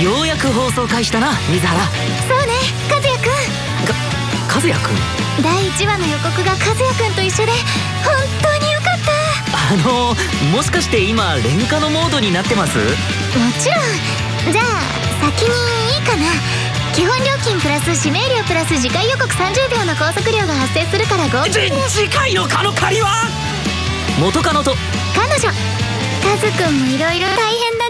ようやく放送開始だな水原。そうね和也くん。か和也くん？第1話の予告が和也くんと一緒で本当によかった。あのもしかして今レン価のモードになってます？もちろん。じゃあ先にいいかな。基本料金プラス指名料プラス次回予告30秒の拘束料が発生するから合計で次回のカノ借りは？元カノと。彼女。カズくんもいろいろ大変だね。